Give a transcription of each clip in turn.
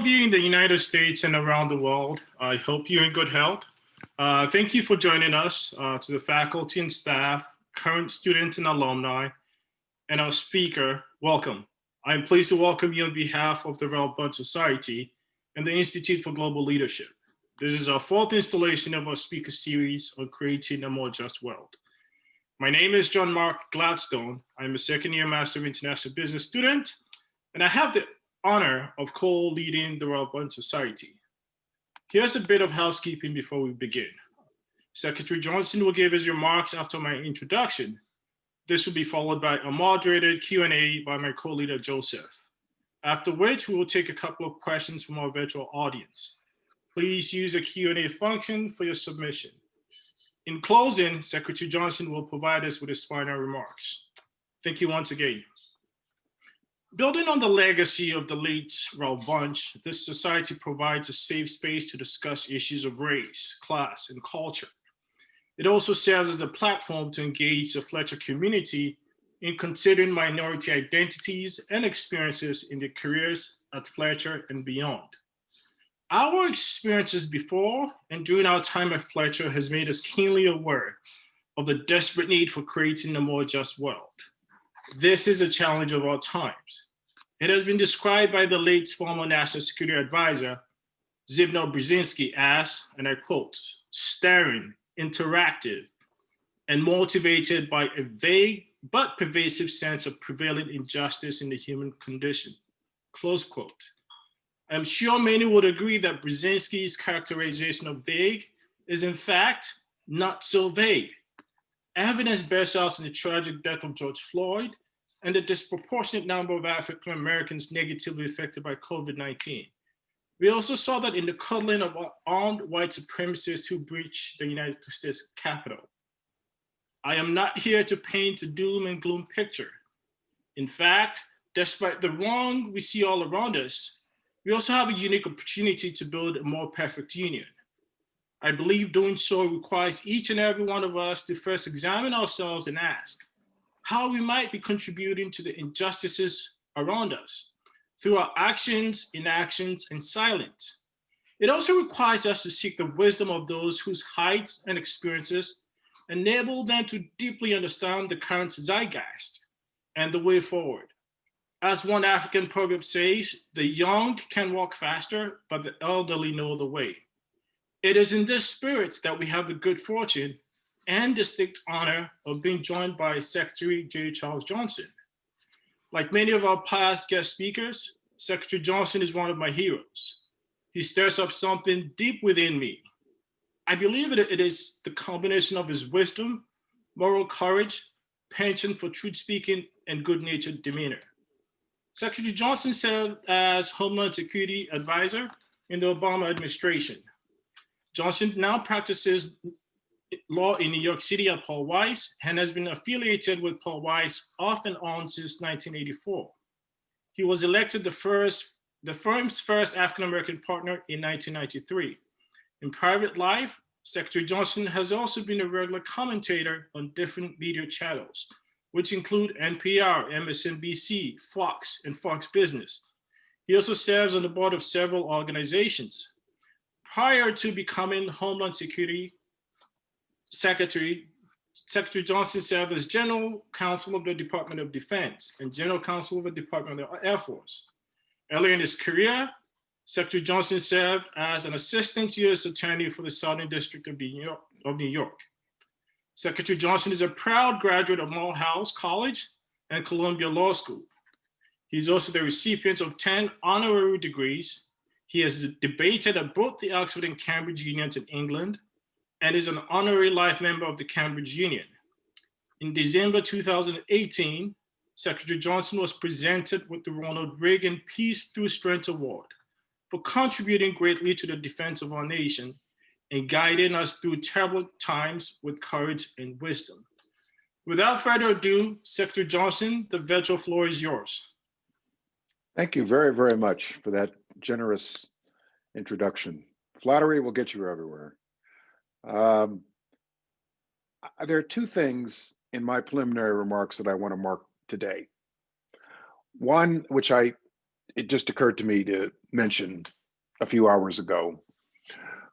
of you in the United States and around the world, I hope you're in good health. Uh, thank you for joining us, uh, to the faculty and staff, current students and alumni, and our speaker, welcome. I'm pleased to welcome you on behalf of the Bunche Society and the Institute for Global Leadership. This is our fourth installation of our speaker series on creating a more just world. My name is John Mark Gladstone. I'm a second year Master of International Business student, and I have the honor of co-leading the Ralph Bunche Society. Here's a bit of housekeeping before we begin. Secretary Johnson will give his remarks after my introduction. This will be followed by a moderated Q&A by my co-leader Joseph. After which we will take a couple of questions from our virtual audience. Please use the Q&A function for your submission. In closing, Secretary Johnson will provide us with his final remarks. Thank you once again. Building on the legacy of the late Ralph Bunche, this society provides a safe space to discuss issues of race, class, and culture. It also serves as a platform to engage the Fletcher community in considering minority identities and experiences in their careers at Fletcher and beyond. Our experiences before and during our time at Fletcher has made us keenly aware of the desperate need for creating a more just world. This is a challenge of all times. It has been described by the late former National Security Advisor, Zbigniew Brzezinski as, and I quote, staring, interactive, and motivated by a vague but pervasive sense of prevailing injustice in the human condition, close quote. I'm sure many would agree that Brzezinski's characterization of vague is in fact not so vague. Evidence bears out in the tragic death of George Floyd and the disproportionate number of African Americans negatively affected by COVID-19. We also saw that in the cuddling of armed white supremacists who breached the United States Capitol. I am not here to paint a doom and gloom picture. In fact, despite the wrong we see all around us, we also have a unique opportunity to build a more perfect union. I believe doing so requires each and every one of us to first examine ourselves and ask, how we might be contributing to the injustices around us through our actions, inactions, and silence. It also requires us to seek the wisdom of those whose heights and experiences enable them to deeply understand the current zeitgeist and the way forward. As one African proverb says, the young can walk faster, but the elderly know the way. It is in this spirit that we have the good fortune and distinct honor of being joined by Secretary Jeh Charles Johnson. Like many of our past guest speakers, Secretary Johnson is one of my heroes. He stirs up something deep within me. I believe that it is the combination of his wisdom, moral courage, penchant for truth speaking, and good-natured demeanor. Secretary Johnson served as Homeland Security Advisor in the Obama administration. Johnson now practices law in New York City at Paul Weiss and has been affiliated with Paul Weiss off and on since 1984. He was elected the first, the firm's first African-American partner in 1993. In private life, Secretary Johnson has also been a regular commentator on different media channels, which include NPR, MSNBC, Fox, and Fox Business. He also serves on the board of several organizations. Prior to becoming Homeland Security Secretary, Secretary Johnson served as General Counsel of the Department of Defense and General Counsel of the Department of the Air Force. Earlier in his career, Secretary Johnson served as an Assistant U.S. Attorney for the Southern District of New York. Of New York. Secretary Johnson is a proud graduate of Morehouse College and Columbia Law School. He's also the recipient of 10 honorary degrees. He has debated at both the Oxford and Cambridge Unions in England and is an honorary life member of the Cambridge Union. In December 2018, Secretary Johnson was presented with the Ronald Reagan Peace Through Strength Award for contributing greatly to the defense of our nation and guiding us through terrible times with courage and wisdom. Without further ado, Secretary Johnson, the virtual floor is yours. Thank you very, very much for that generous introduction. Flattery will get you everywhere. Um, there are two things in my preliminary remarks that I want to mark today. One, which I it just occurred to me to mention a few hours ago.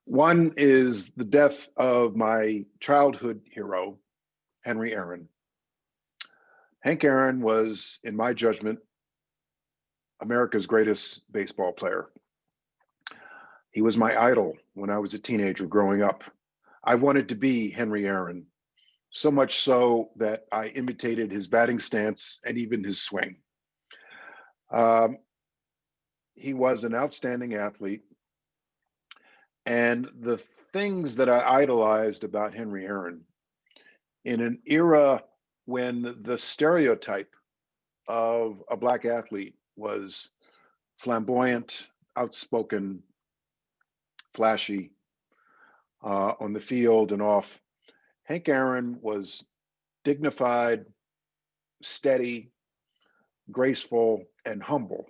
One is the death of my childhood hero, Henry Aaron. Hank Aaron was, in my judgment, America's greatest baseball player. He was my idol when I was a teenager growing up. I wanted to be Henry Aaron, so much so that I imitated his batting stance and even his swing. Um, he was an outstanding athlete. And the things that I idolized about Henry Aaron in an era when the stereotype of a black athlete was flamboyant, outspoken, flashy uh, on the field and off. Hank Aaron was dignified, steady, graceful, and humble.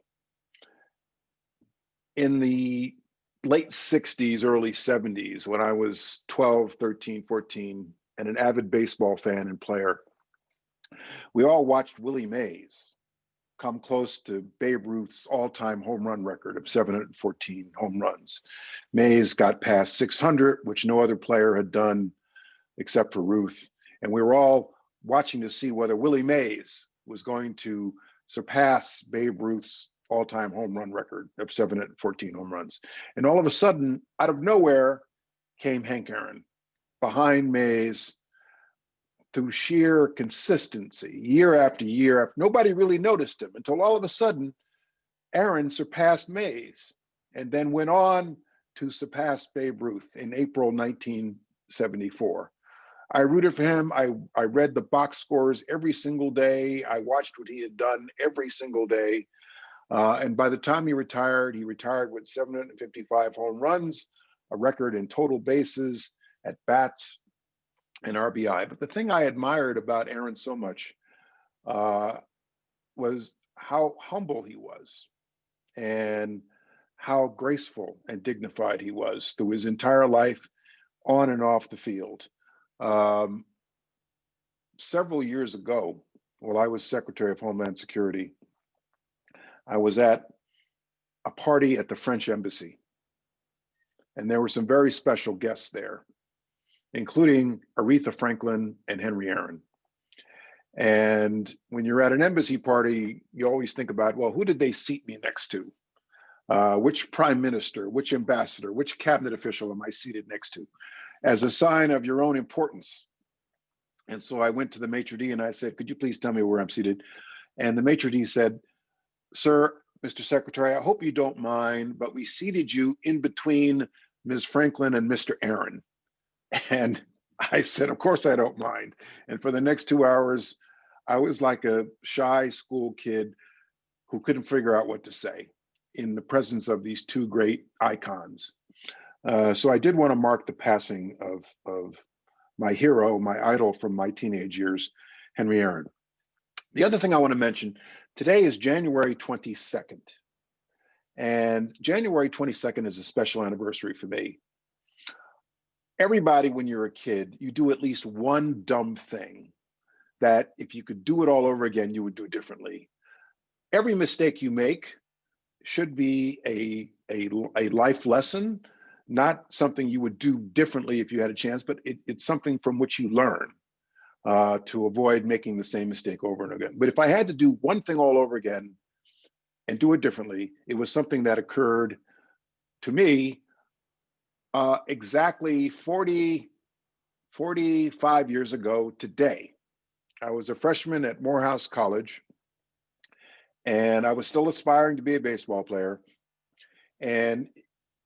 In the late 60s, early 70s, when I was 12, 13, 14, and an avid baseball fan and player, we all watched Willie Mays come close to Babe Ruth's all-time home run record of 714 home runs. Mays got past 600, which no other player had done except for Ruth. And we were all watching to see whether Willie Mays was going to surpass Babe Ruth's all-time home run record of 714 home runs. And all of a sudden, out of nowhere, came Hank Aaron behind Mays through sheer consistency, year after year. After, nobody really noticed him until all of a sudden, Aaron surpassed Mays and then went on to surpass Babe Ruth in April 1974. I rooted for him. I, I read the box scores every single day. I watched what he had done every single day. Uh, and by the time he retired, he retired with 755 home runs, a record in total bases, at bats, and RBI. But the thing I admired about Aaron so much uh, was how humble he was and how graceful and dignified he was through his entire life on and off the field. Um, several years ago, while I was Secretary of Homeland Security, I was at a party at the French Embassy. And there were some very special guests there, including Aretha Franklin and Henry Aaron. And when you're at an embassy party, you always think about, well, who did they seat me next to? Uh, which prime minister, which ambassador, which cabinet official am I seated next to? As a sign of your own importance. And so I went to the maitre d' and I said, could you please tell me where I'm seated? And the maitre d' said, sir, Mr. Secretary, I hope you don't mind, but we seated you in between Ms. Franklin and Mr. Aaron. And I said, of course I don't mind. And for the next two hours, I was like a shy school kid who couldn't figure out what to say in the presence of these two great icons. Uh, so I did want to mark the passing of, of my hero, my idol from my teenage years, Henry Aaron. The other thing I want to mention, today is January 22nd. And January 22nd is a special anniversary for me. Everybody, when you're a kid, you do at least one dumb thing that if you could do it all over again, you would do differently. Every mistake you make should be a, a, a life lesson, not something you would do differently if you had a chance, but it, it's something from which you learn uh, to avoid making the same mistake over and again. But if I had to do one thing all over again and do it differently, it was something that occurred to me uh, exactly 40, 45 years ago today. I was a freshman at Morehouse College and I was still aspiring to be a baseball player. And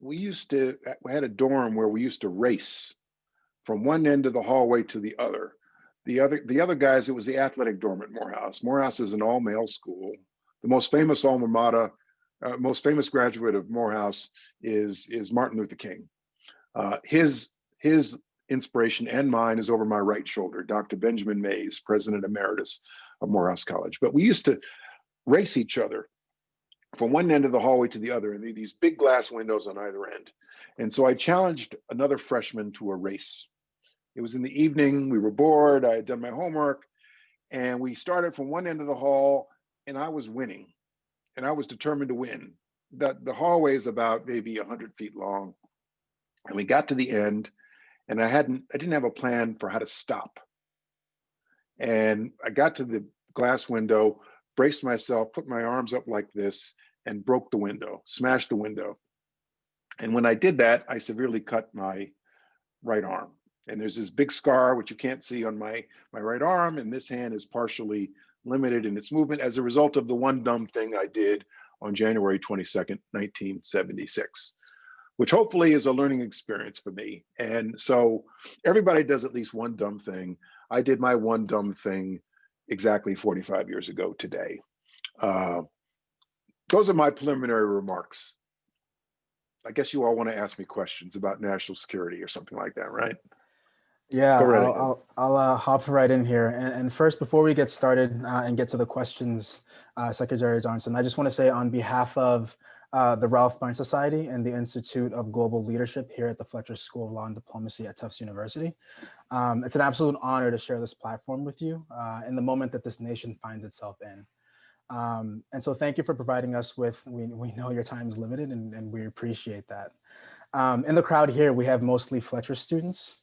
we used to, we had a dorm where we used to race from one end of the hallway to the other. The other, the other guys, it was the athletic dorm at Morehouse. Morehouse is an all-male school. The most famous alma mater, uh, most famous graduate of Morehouse is, is Martin Luther King. Uh, his, his inspiration and mine is over my right shoulder, Dr. Benjamin Mays, President Emeritus of Morehouse College. But we used to race each other from one end of the hallway to the other, and these big glass windows on either end. And so I challenged another freshman to a race. It was in the evening, we were bored, I had done my homework, and we started from one end of the hall, and I was winning. and I was determined to win. The, the hallway is about maybe 100 feet long. And we got to the end, and I hadn't, I didn't have a plan for how to stop. And I got to the glass window, braced myself, put my arms up like this, and broke the window, smashed the window. And when I did that, I severely cut my right arm. And there's this big scar, which you can't see on my, my right arm, and this hand is partially limited in its movement as a result of the one dumb thing I did on January 22nd, 1976, which hopefully is a learning experience for me. And so everybody does at least one dumb thing. I did my one dumb thing exactly 45 years ago today. Uh, those are my preliminary remarks. I guess you all want to ask me questions about national security or something like that, right? Yeah, right I'll. I'll, I'll uh, hop right in here. And, and first, before we get started uh, and get to the questions, uh, Secretary Johnson, I just want to say on behalf of uh, the Ralph Bunche Society and the Institute of Global Leadership here at the Fletcher School of Law and Diplomacy at Tufts University, um, it's an absolute honor to share this platform with you uh, in the moment that this nation finds itself in. Um, and so thank you for providing us with, we, we know your time is limited and, and we appreciate that. Um, in the crowd here, we have mostly Fletcher students.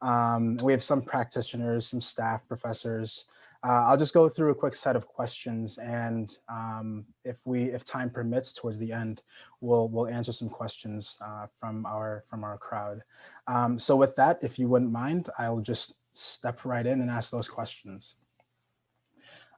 Um, we have some practitioners, some staff, professors. Uh, I'll just go through a quick set of questions and um, if we, if time permits towards the end, we'll, we'll answer some questions uh, from our, from our crowd. Um, so with that, if you wouldn't mind, I'll just step right in and ask those questions.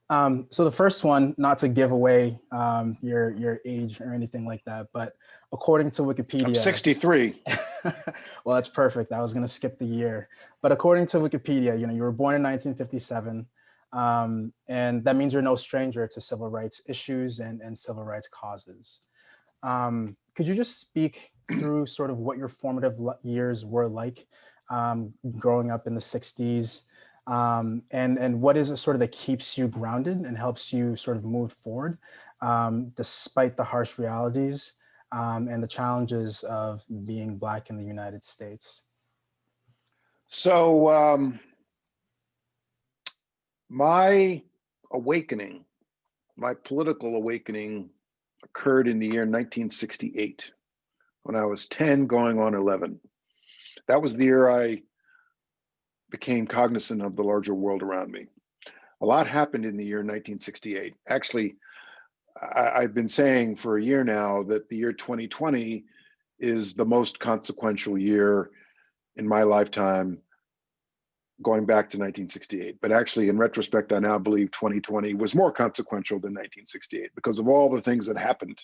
Um, so the first one, not to give away um, your your age or anything like that, but according to Wikipedia, I'm 63. well, that's perfect. I was going to skip the year, but according to Wikipedia, you know, you were born in 1957, um, and that means you're no stranger to civil rights issues and and civil rights causes. Um, could you just speak through sort of what your formative years were like um, growing up in the 60s? um, and and what is it sort of that keeps you grounded and helps you sort of move forward um, despite the harsh realities um, and the challenges of being black in the United States. So my awakening, my political awakening occurred in the year 1968 when I was 10 going on 11. That was the year I became cognizant of the larger world around me. A lot happened in the year 1968. Actually, I, have been saying for a year now that the year 2020 is the most consequential year in my lifetime going back to 1968. But actually, in retrospect, I now believe 2020 was more consequential than 1968 because of all the things that happened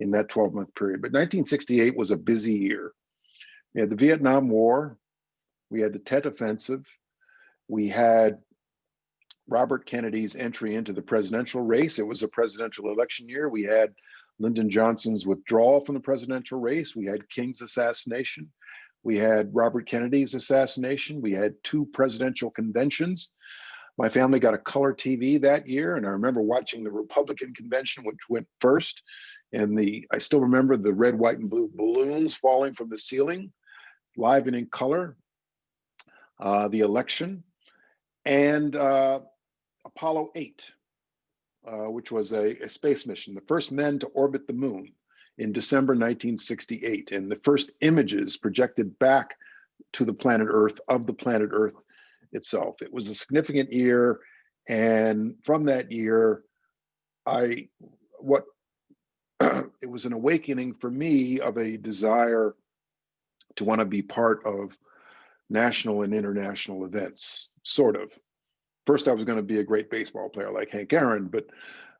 in that 12 month period. But 1968 was a busy year. We had the Vietnam War, we had the Tet Offensive. We had Robert Kennedy's entry into the presidential race. It was a presidential election year. We had Lyndon Johnson's withdrawal from the presidential race. We had King's assassination. We had Robert Kennedy's assassination. We had two presidential conventions. My family got a color TV that year, and I remember watching the Republican convention, which went first. And the I still remember the red, white, and blue balloons falling from the ceiling, live and in color uh, the election, and uh, Apollo 8, uh, which was a, a, space mission, the first men to orbit the moon in December 1968, and the first images projected back to the planet Earth of the planet Earth itself. It was a significant year, and from that year, I what it was an awakening for me of a desire to want to be part of national and international events, sort of. First, I was going to be a great baseball player like Hank Aaron, but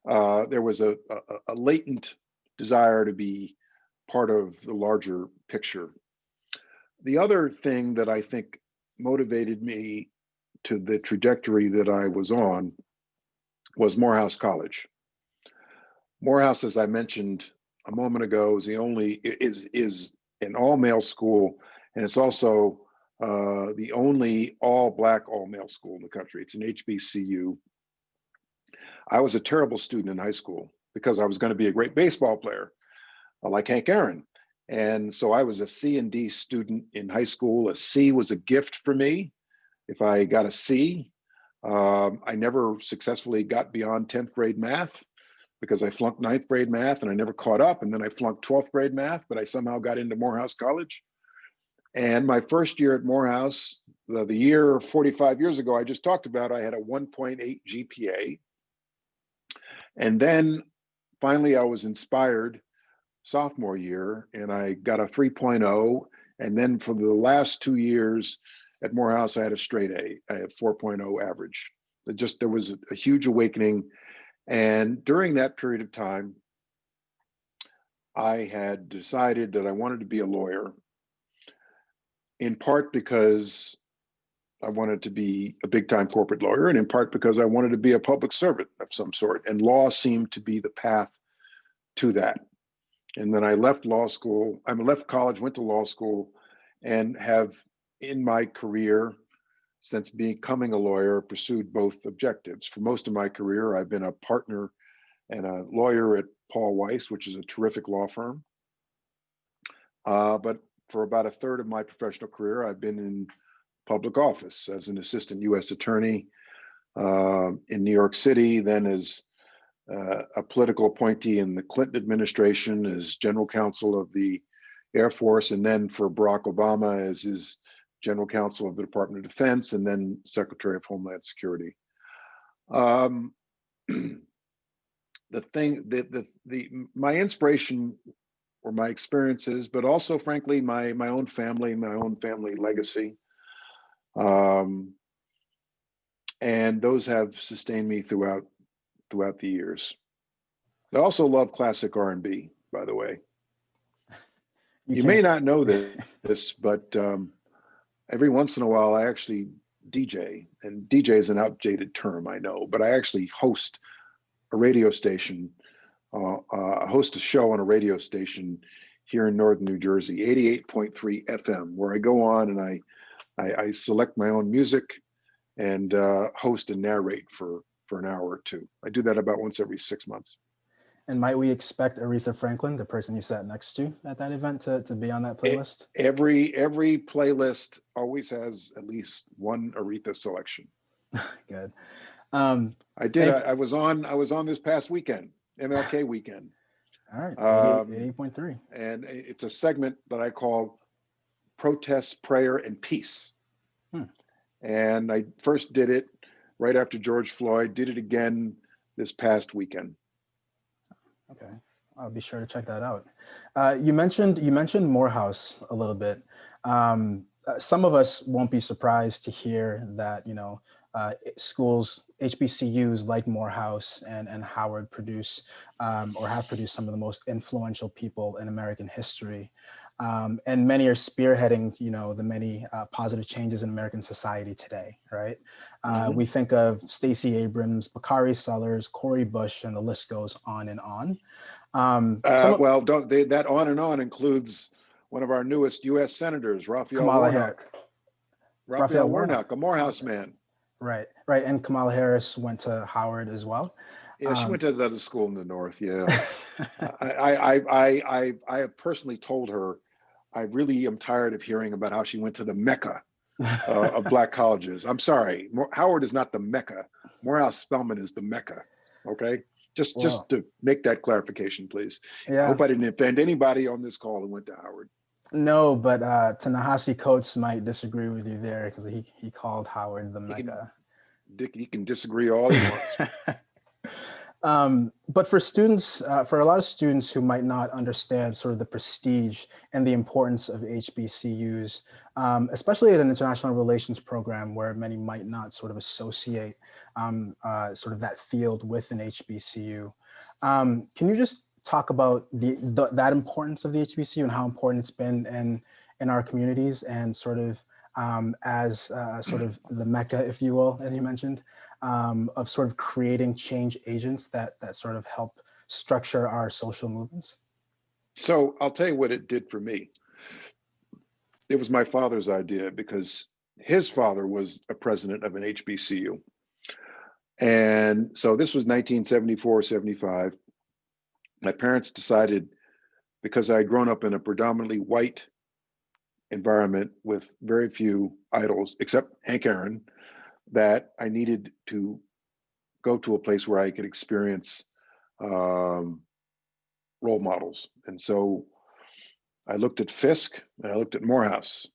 uh, there was a, a, a latent desire to be part of the larger picture. The other thing that I think motivated me to the trajectory that I was on was Morehouse College. Morehouse, as I mentioned a moment ago, is the only is is an all male school, and it's also uh, the only all black, all male school in the country. It's an HBCU. I was a terrible student in high school because I was going to be a great baseball player, uh, like Hank Aaron. And so I was a C and D student in high school. A C was a gift for me. If I got a C, um, I never successfully got beyond 10th grade math. because I flunked ninth grade math and I never caught up. And then I flunked 12th grade math, but I somehow got into Morehouse College. And my first year at Morehouse, the, the year 45 years ago, I just talked about, I had a 1.8 GPA. And then finally I was inspired sophomore year and I got a 3.0. And then for the last two years at Morehouse, I had a straight A. I had 4.0 average. It just, there was a huge awakening. And during that period of time, I had decided that I wanted to be a lawyer in part because I wanted to be a big time corporate lawyer and in part because I wanted to be a public servant of some sort. And law seemed to be the path to that. And then I left law school, I left college, went to law school, and have in my career since becoming a lawyer pursued both objectives. For most of my career, I've been a partner and a lawyer at Paul Weiss, which is a terrific law firm. Uh, but for about a third of my professional career, I've been in public office as an assistant U.S. attorney uh, in New York City, then as uh, a political appointee in the Clinton administration as general counsel of the Air Force, and then for Barack Obama as his general counsel of the Department of Defense, and then Secretary of Homeland Security. Um, the thing that the, the my inspiration or my experiences, but also frankly my my own family, my own family legacy. Um, and those have sustained me throughout throughout the years. I also love classic R&B, by the way. You, may can't- not know this, this but um, every once in a while I actually DJ, and DJ is an outdated term, I know, but I actually host a radio station, uh, uh, host a show on a radio station here in northern New Jersey, 88.3 FM, where I go on and I, I, I select my own music and uh, host and narrate for, for an hour or two. I do that about once every six months. And might we expect Aretha Franklin, the person you sat next to at that event, to, to be on that playlist? Every every playlist always has at least one Aretha selection. Good. Um, I did. I, I was on. I was on this past weekend, MLK weekend, all right, Um, 88.3. and it's a segment that I call "Protest, Prayer, and Peace." Hmm. And I first did it right after George Floyd. Did it again this past weekend. Okay, I'll be sure to check that out. Uh, you mentioned you mentioned Morehouse a little bit. Um, uh, some of us won't be surprised to hear that you know uh, schools, HBCUs like Morehouse and and Howard produce um, or have produced some of the most influential people in American history. Um, and many are spearheading, you know, the many uh, positive changes in American society today, right? Uh, Mhm. We think of Stacey Abrams, Bakari Sellers, Cori Bush, and the list goes on and on. Um, Uh, well, don't they, that on and on includes one of our newest U.S. senators, Raphael Kamala Warnock. Raphael, Raphael Warnock. Warnock, a Morehouse man. Right, right. And Kamala Harris went to Howard as well. Yeah, she Um, went to the school in the north. Yeah. I, I, I, I, I, I have personally told her, I really am tired of hearing about how she went to the Mecca uh, of black colleges. I'm sorry, Howard is not the Mecca. Morehouse Spelman is the Mecca. Okay, just Wow. just to make that clarification, please. I yeah, hope I didn't offend anybody on this call who went to Howard. no, but uh, Ta-Nehisi Coates might disagree with you there because he, he called Howard the He can- Mecca. Dick, you can disagree all you want. um, but for students, uh, for a lot of students who might not understand sort of the prestige and the importance of HBCUs, um, especially at an international relations program where many might not sort of associate um, uh, sort of that field with an HBCU, um, can you just talk about the, the that importance of the HBCU and how important it's been in in our communities and sort of um, as uh, sort of the mecca, if you will, as you mentioned, um, of sort of creating change agents that that sort of help structure our social movements? So I'll tell you what it did for me. It was my father's idea because his father was a president of an HBCU. And so this was 1974, 75. My parents decided, because I had grown up in a predominantly white environment with very few idols, except Hank Aaron, that I needed to go to a place where I could experience um, role models. And so I looked at Fisk and I looked at Morehouse.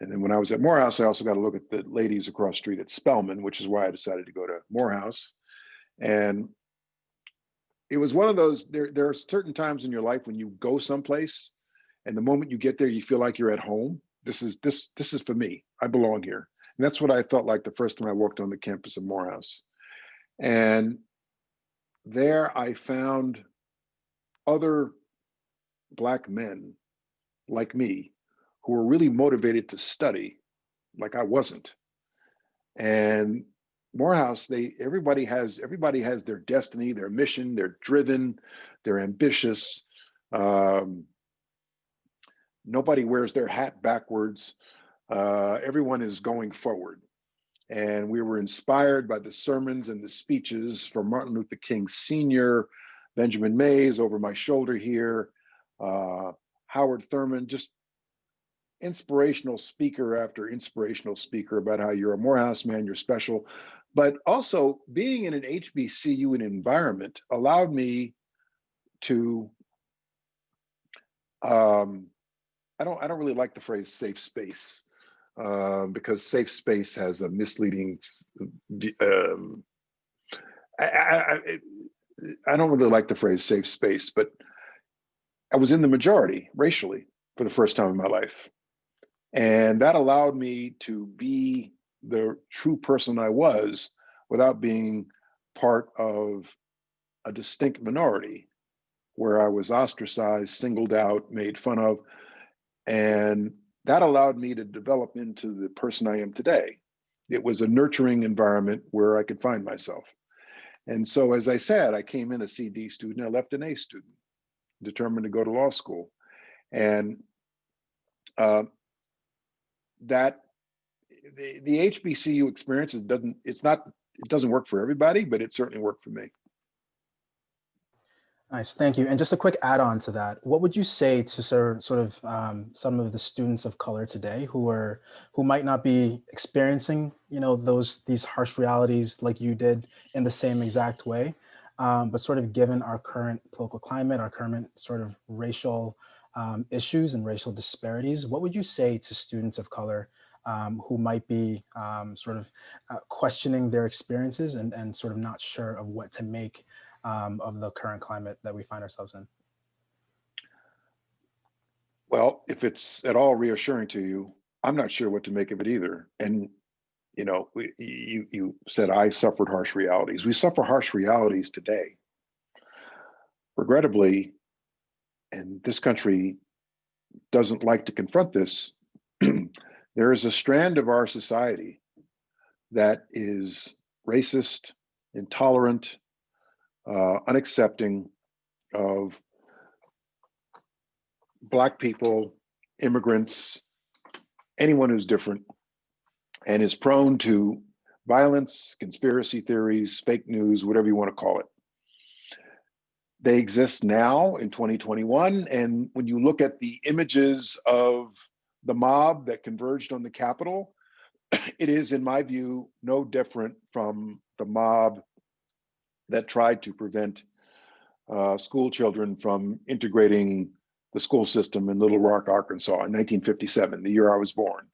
And then when I was at Morehouse, I also got to look at the ladies across street at Spelman, which is why I decided to go to Morehouse. And it was one of those, there, there are certain times in your life when you go someplace and the moment you get there, you feel like you're at home. This is this this is for me. I belong here. And that's what I felt like the first time I walked on the campus of Morehouse. And there I found other black men like me who were really motivated to study like I wasn't. And Morehouse, they everybody has everybody has their destiny, their mission, they're driven, they're ambitious. Um, nobody wears their hat backwards. Uh, everyone is going forward. And we were inspired by the sermons and the speeches from Martin Luther King Sr., Benjamin Mays over my shoulder here, uh, Howard Thurman, just inspirational speaker after inspirational speaker about how you're a Morehouse man, you're special. But also being in an HBCU environment allowed me to um, I don't I don't really like the phrase safe space uh, because safe space has a misleading. Um, I, I, I don't really like the phrase safe space, but I was in the majority racially for the first time in my life, and that allowed me to be the true person I was without being part of a distinct minority where I was ostracized, singled out, made fun of. And that allowed me to develop into the person I am today. It was a nurturing environment where I could find myself. And so, as I said, I came in a CD student, I left an A student, determined to go to law school. And uh, that the, the HBCU experience doesn't, it's not, it doesn't work for everybody, but it certainly worked for me. Nice, thank you. And just a quick add-on to that, what would you say to sort sort of um, some of the students of color today who are who might not be experiencing, you know, those these harsh realities like you did in the same exact way, um, but sort of given our current political climate, our current sort of racial um, issues and racial disparities, what would you say to students of color um, who might be um, sort of uh, questioning their experiences and, and sort of not sure of what to make um, of the current climate that we find ourselves in? Well, if it's at all reassuring to you, I'm not sure what to make of it either. And you know, you you said I suffered harsh realities. We suffer harsh realities today. Regrettably, and this country doesn't like to confront this, there is a strand of our society that is racist, intolerant, uh, unaccepting of Black people, immigrants, anyone who's different, and is prone to violence, conspiracy theories, fake news, whatever you want to call it. They exist now in 2021. And when you look at the images of the mob that converged on the Capitol, it is, in my view, no different from the mob that tried to prevent uh, school children from integrating the school system in Little Rock, Arkansas in 1957, the year I was born.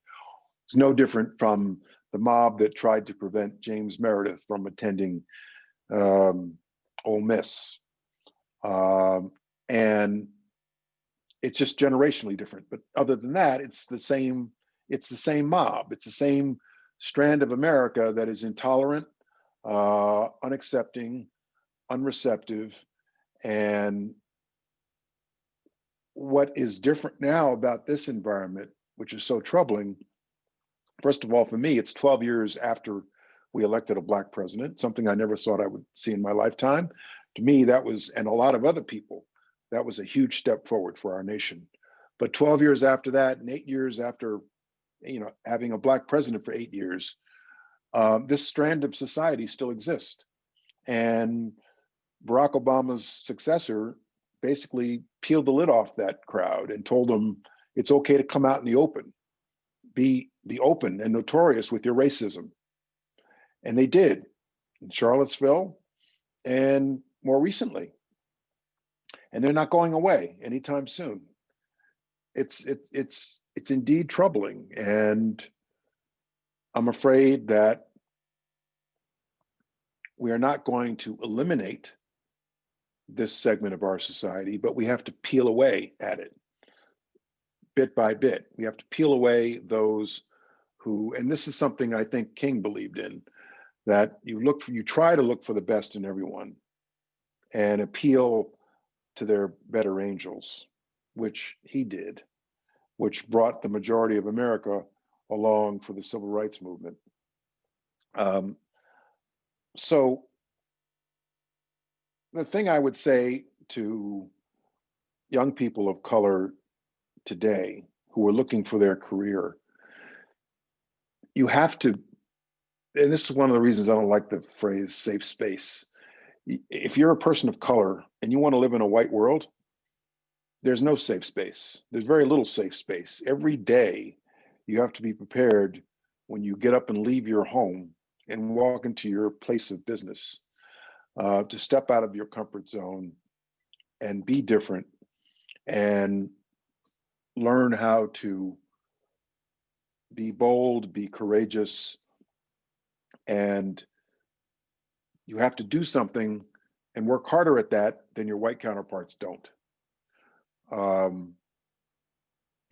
It's no different from the mob that tried to prevent James Meredith from attending um, Ole Miss. Um, and it's just generationally different. But other than that, it's the same, it's the same mob. It's the same strand of America that is intolerant, uh, unaccepting, unreceptive. And what is different now about this environment, which is so troubling, first of all, for me, it's 12 years after we elected a black president, something I never thought I would see in my lifetime. To me, that was, and a lot of other people, that was a huge step forward for our nation. But 12 years after that, and eight years after, you know, having a black president for eight years, um, this strand of society still exists. And Barack Obama's successor basically peeled the lid off that crowd and told them it's okay to come out in the open, be be open and notorious with your racism. And they did in Charlottesville. And more recently. And they're not going away anytime soon. It's, it's, it's, it's indeed troubling. And I'm afraid that we are not going to eliminate this segment of our society, but we have to peel away at it bit by bit. We have to peel away those who, and this is something I think King believed in, that you look for, you try to look for the best in everyone and appeal to their better angels, which he did, which brought the majority of America along for the civil rights movement. Um, so the thing I would say to young people of color today who are looking for their career, you have to, and this is one of the reasons I don't like the phrase safe space. If you're a person of color and you want to live in a white world, there's no safe space. There's very little safe space. Every day, you have to be prepared when you get up and leave your home and walk into your place of business uh, to step out of your comfort zone and be different and learn how to be bold, be courageous, and you have to do something and work harder at that than your white counterparts don't. Um,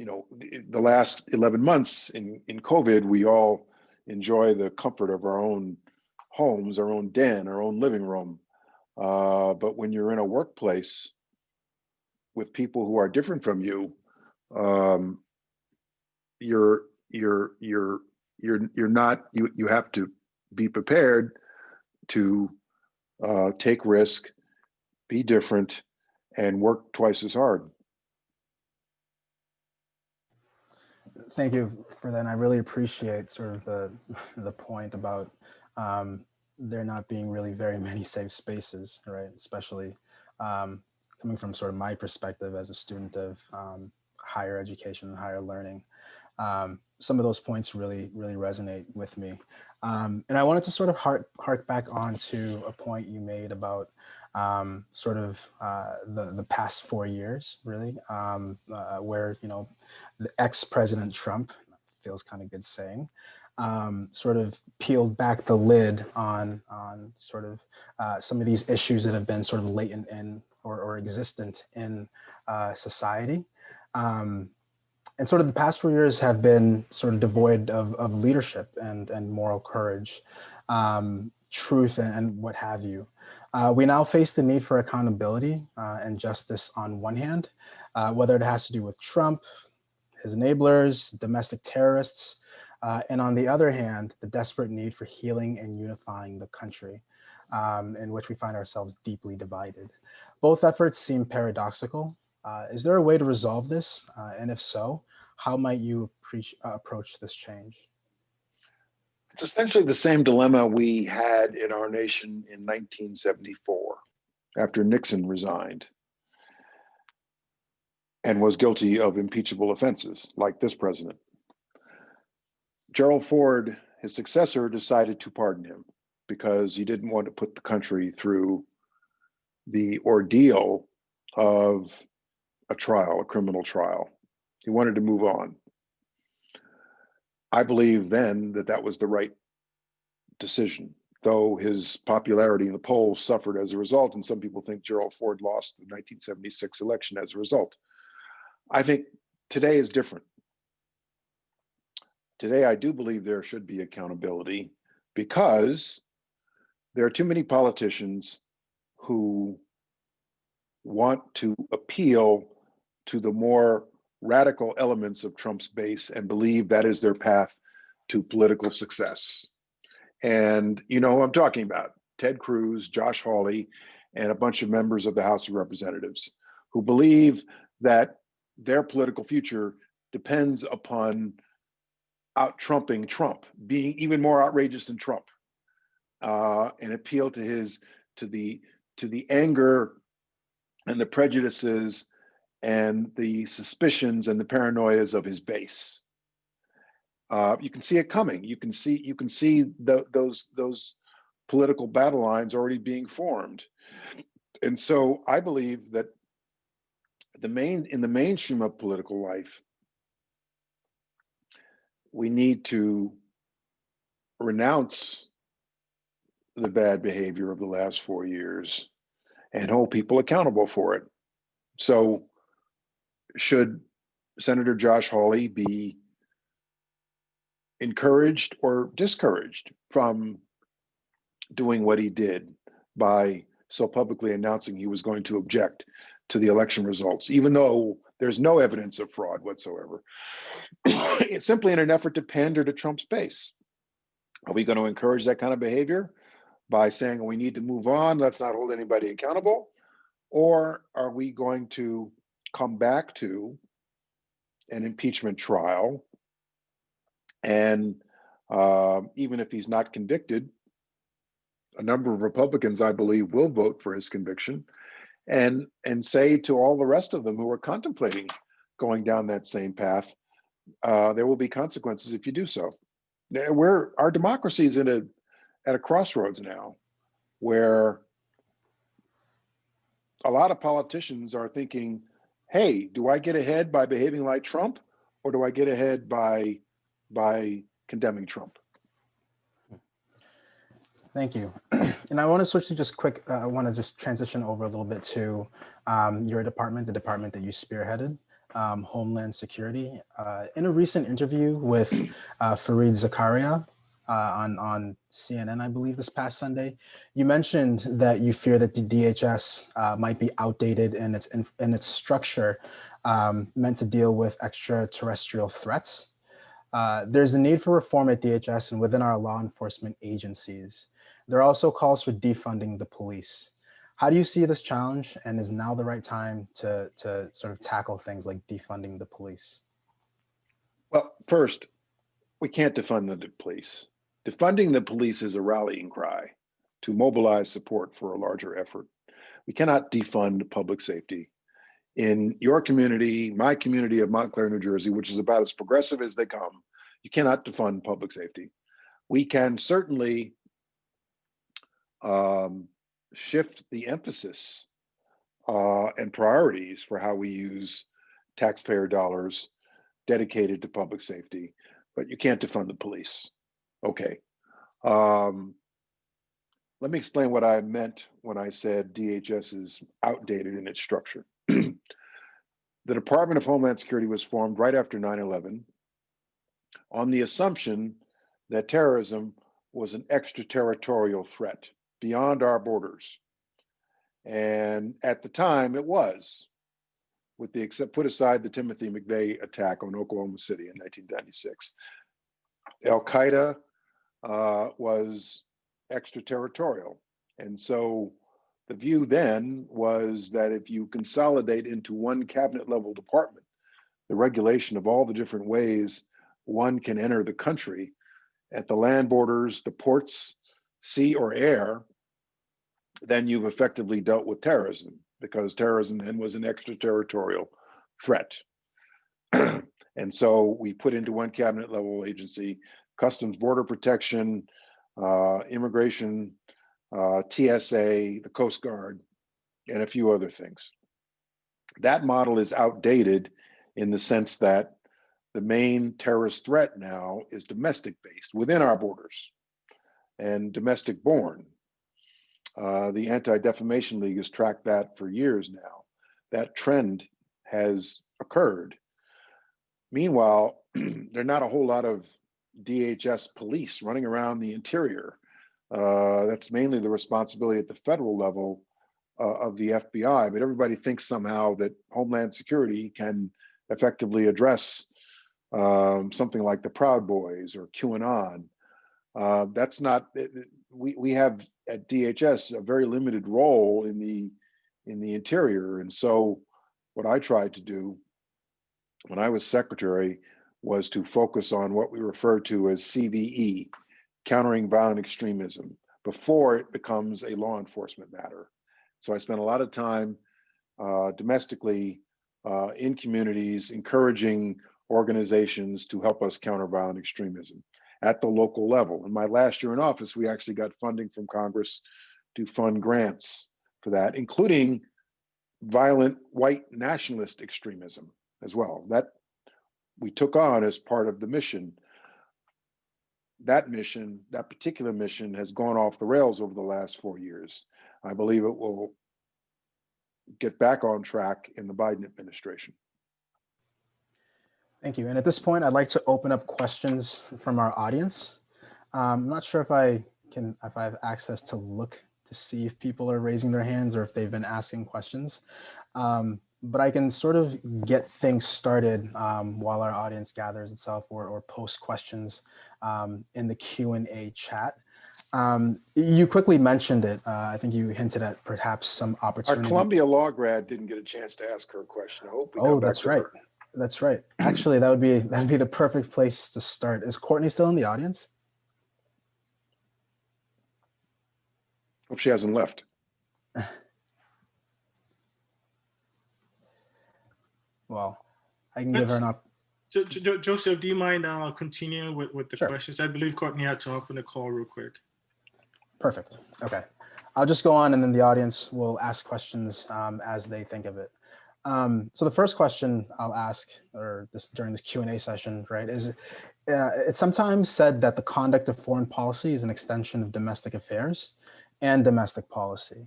you know, the, last 11 months in, in COVID, we all enjoy the comfort of our own homes, our own den, our own living room. Uh, but when you're in a workplace with people who are different from you, um, you're you're you're you're you're not you you have to be prepared to uh, take risk, be different, and work twice as hard. Thank you for that. And I really appreciate sort of the the point about um, there not being really very many safe spaces, right? Especially um, coming from sort of my perspective as a student of um, higher education and higher learning. Um, some of those points really, really resonate with me. Um, and I wanted to sort of hark, hark back on to a point you made about um, sort of uh, the, the past four years, really, um, uh, where, you know, the ex-President Trump, feels kind of good saying, um, sort of peeled back the lid on, on sort of uh, some of these issues that have been sort of latent in or, or existent in uh, society. Um, and sort of the past four years have been sort of devoid of, of leadership and, and moral courage, um, truth and, and, what have you. Uh, we now face the need for accountability uh, and justice on one hand, uh, whether it has to do with Trump, his enablers, domestic terrorists, uh, and on the other hand, the desperate need for healing and unifying the country um, in which we find ourselves deeply divided. Both efforts seem paradoxical, uh, is there a way to resolve this? Uh, and if so, how might you approach this change? It's essentially the same dilemma we had in our nation in 1974 after Nixon resigned and was guilty of impeachable offenses like this president. Gerald Ford, his successor, decided to pardon him because he didn't want to put the country through the ordeal of a trial, a criminal trial. He wanted to move on. I believe then that that was the right decision, though his popularity in the polls suffered as a result, and some people think Gerald Ford lost the 1976 election as a result. I think today is different. Today, I do believe there should be accountability because there are too many politicians who want to appeal to the more radical elements of Trump's base and believe that is their path to political success. And you know who I'm talking about, Ted Cruz, Josh Hawley, and a bunch of members of the House of Representatives who believe that their political future depends upon out trumping Trump, being even more outrageous than Trump, uh, and appeal to his to the to the anger and the prejudices and the suspicions and the paranoias of his base. Uh, you can see it coming. You can see you can see the, those those political battle lines already being formed. And so I believe that the main, in the mainstream of political life, we need to renounce the bad behavior of the last four years and hold people accountable for it. So should Senator Josh Hawley be encouraged or discouraged from doing what he did by so publicly announcing he was going to object to the election results, even though there's no evidence of fraud whatsoever. it's simply in an effort to pander to Trump's base. Are we going to encourage that kind of behavior by saying we need to move on, let's not hold anybody accountable? Or are we going to come back to an impeachment trial? And uh, even if he's not convicted, a number of Republicans, I believe, will vote for his conviction and and say to all the rest of them who are contemplating going down that same path, uh, there will be consequences if you do so. Now, We're our democracy is in a at a crossroads now, where a lot of politicians are thinking, "Hey, do I get ahead by behaving like Trump, or do I get ahead by by condemning Trump?" Thank you. And I want to switch to just quick, uh, I want to just transition over a little bit to um, your department, the department that you spearheaded, um, Homeland Security. Uh, in a recent interview with uh, Fareed Zakaria uh, on, on CNN, I believe this past Sunday, you mentioned that you fear that the DHS uh, might be outdated in its, in, in its structure um, meant to deal with extraterrestrial threats. Uh, there's a need for reform at DHS and within our law enforcement agencies. There are also calls for defunding the police. How do you see this challenge and is now the right time to, to sort of tackle things like defunding the police? Well, first, we can't defund the police. Defunding the police is a rallying cry to mobilize support for a larger effort. We cannot defund public safety. In your community, my community of Montclair, New Jersey, which is about as progressive as they come, you cannot defund public safety. We can certainly um, shift the emphasis uh, and priorities for how we use taxpayer dollars dedicated to public safety, but you can't defund the police. Okay. Um, let me explain what I meant when I said DHS is outdated in its structure. the Department of Homeland Security was formed right after 9 11 on the assumption that terrorism was an extraterritorial threat beyond our borders. And at the time, it was, with the except put aside the Timothy McVeigh attack on Oklahoma City in 1996. Al Qaeda uh, was extraterritorial. And so the view then was that if you consolidate into one cabinet level department, the regulation of all the different ways one can enter the country at the land borders, the ports, sea or air, then you've effectively dealt with terrorism because terrorism then was an extraterritorial threat. and so we put into one cabinet level agency, Customs Border Protection, uh, Immigration, uh, TSA, the Coast Guard, and a few other things. That model is outdated in the sense that the main terrorist threat now is domestic based within our borders and domestic born. Uh, the Anti-Defamation League has tracked that for years now. That trend has occurred. Meanwhile, there are not a whole lot of DHS police running around the interior. Uh, that's mainly the responsibility at the federal level uh, of the FBI, but everybody thinks somehow that Homeland Security can effectively address um, something like the Proud Boys or QAnon. Uh, that's not, we, we have at DHS a very limited role in the in the interior. And so what I tried to do when I was secretary was to focus on what we refer to as CVE, countering violent extremism, before it becomes a law enforcement matter. So I spent a lot of time uh, domestically uh, in communities, encouraging organizations to help us counter violent extremism at the local level. In my last year in office, we actually got funding from Congress to fund grants for that, including violent white nationalist extremism as well. That we took on as part of the mission. That mission, that particular mission has gone off the rails over the last four years. I believe it will get back on track in the Biden administration. Thank you. And at this point, I'd like to open up questions from our audience. Um, I'm not sure if I can, if I have access to look to see if people are raising their hands or if they've been asking questions. Um, but I can sort of get things started um, while our audience gathers itself or, or post questions um, in the Q&A chat. Um, you quickly mentioned it. Uh, I think you hinted at perhaps some opportunity. Our. Columbia law grad didn't get a chance to ask her a question. I hope. we Oh, that's right. her. That's right. Actually, that would be that'd be the perfect place to start. Is Courtney still in the audience? Hope she hasn't left. Well, I can give her an op. Jo- Jo- Jo- Joseph, do you mind uh, continuing with, with the Sure. questions? I believe Courtney had to hop on the call real quick. Perfect. Okay. I'll just go on and then the audience will ask questions um, as they think of it. Um, so the first question I'll ask or this during this Q&A session, right, is uh, it's sometimes said that the conduct of foreign policy is an extension of domestic affairs and domestic policy.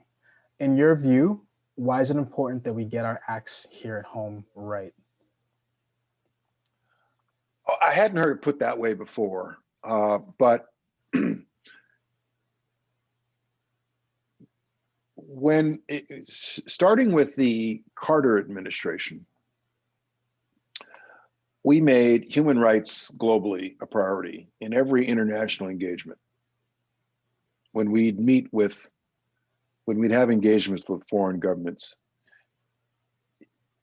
In your view, why is it important that we get our acts here at home right? Oh, I hadn't heard it put that way before, uh, but when it, starting with the Carter administration, we made human rights globally a priority in every international engagement. When we'd meet with, when we'd have engagements with foreign governments,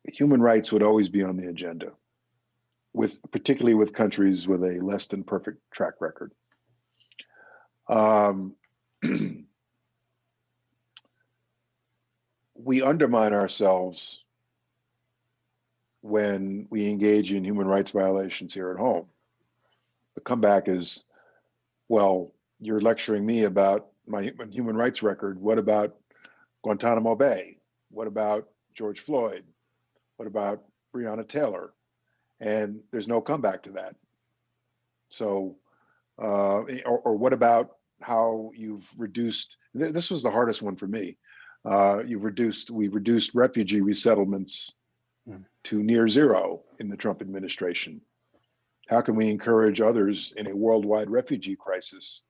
human rights would always be on the agenda with particularly with countries with a less than perfect track record. Um, we undermine ourselves when we engage in human rights violations here at home. The comeback is, well, you're lecturing me about my human rights record. What about Guantanamo Bay? What about George Floyd? What about Breonna Taylor? and there's no comeback to that. So, uh, or, or what about how you've reduced? th- This was the hardest one for me. Uh, you've reduced. We've reduced refugee resettlements Hmm. to near zero in the Trump administration. How can we encourage others in a worldwide refugee crisis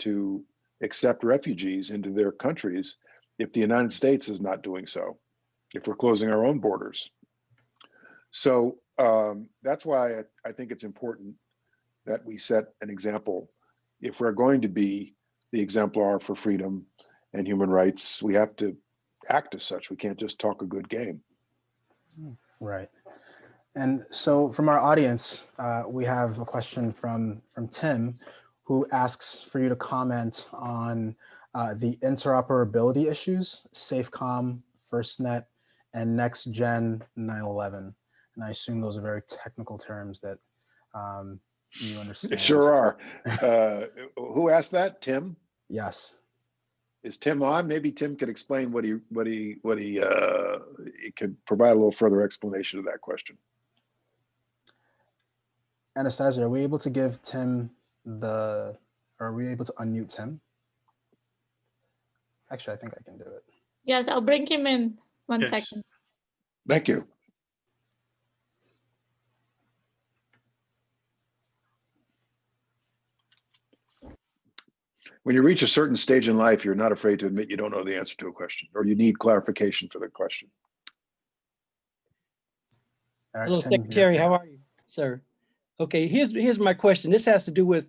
to accept refugees into their countries if the United States is not doing so? If we're closing our own borders? So um, that's why I, I think it's important that we set an example. If we're going to be the exemplar for freedom and human rights, we have to act as such. We can't just talk a good game. Right. And so from our audience, uh, we have a question from, from Tim, who asks for you to comment on uh, the interoperability issues, SafeCom, FirstNet, and Next Gen 911. And I assume those are very technical terms that um, you They understand. sure are. Uh, who asked that? Tim? Yes. Is Tim on? Maybe Tim could explain what he, what he, what he, uh, he could provide a little further explanation of that question. Anastasia, are we able to give Tim the, are we able to unmute Tim? Actually, I think I can do it. Yes, I'll bring him in. One second. Yes. Thank you. When you reach a certain stage in life, you're not afraid to admit you don't know the answer to a question or you need clarification for the question. All right, Hello, Tim, you're- Secretary, how are you, sir? Okay, here's, here's my question. This has to do with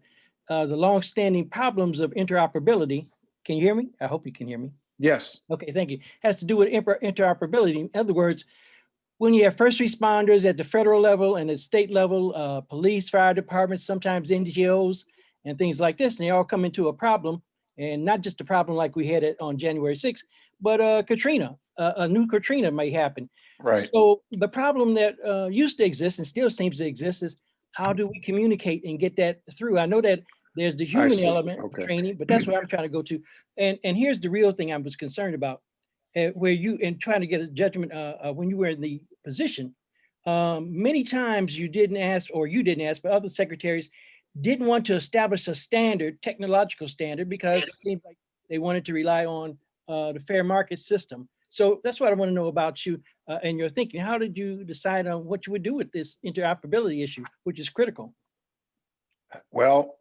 uh, the longstanding problems of interoperability. Can you hear me? I hope you can hear me. Yes, Okay, thank you. Has to do with interoperability. In other words, when you have first responders at the federal level and at state level, uh, police, fire departments, sometimes NGOs and things like this, and they all come into a problem. And not just a problem like we had it on January 6th, but uh, Katrina, uh, a new Katrina may happen. right. So the problem that uh, used to exist and still seems to exist is how do we communicate and get that through? I know that there's the human element of Okay. training, but that's what I'm trying to go to. And and here's the real thing I was concerned about. uh, where you, in trying to get a judgment, uh, uh, when you were in the position, um, many times you didn't ask, or you didn't ask, but other secretaries didn't want to establish a standard, technological standard, because it seemed like they wanted to rely on uh, the fair market system. So that's what I want to know about you uh, and your thinking. How did you decide on what you would do with this interoperability issue, which is critical? Well,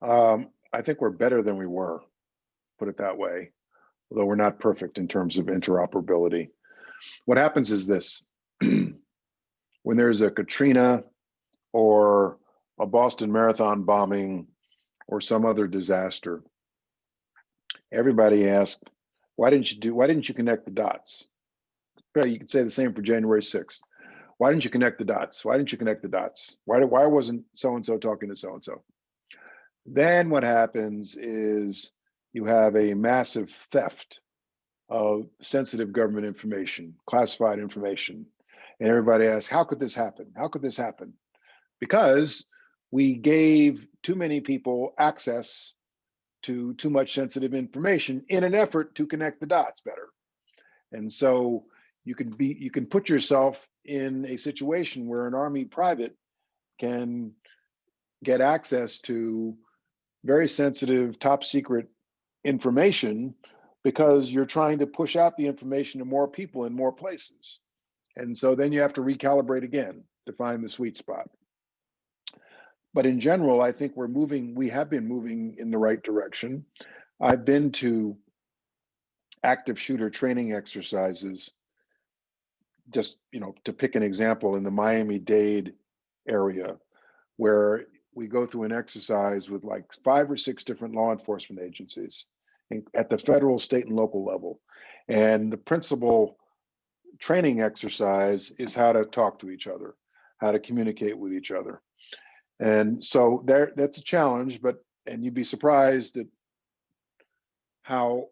um, I think we're better than we were, put it that way, although we're not perfect in terms of interoperability. What happens is this, when there's a Katrina or a Boston Marathon bombing or some other disaster, everybody asked, why didn't you do, why didn't you connect the dots? Well, you could say the same for January 6th. Why didn't you connect the dots? Why didn't you connect the dots? Why, why wasn't so-and-so talking to so-and-so? Then what happens is you have a massive theft of sensitive government information, classified information. And everybody asks, how could this happen? How could this happen? Because we gave too many people access to too much sensitive information in an effort to connect the dots better. And so you can be, you can put yourself in a situation where an army private can get access to very sensitive, top secret information because you're trying to push out the information to more people in more places. And so then you have to recalibrate again to find the sweet spot. But in general, I think we're moving, we have been moving in the right direction. I've been to active shooter training exercises. Just, you know, to pick an example in the Miami-Dade area where we go through an exercise with like five or six different law enforcement agencies at the federal, state and local level. And the principal training exercise is how to talk to each other, how to communicate with each other. And so there, that's a challenge, but, and you'd be surprised at how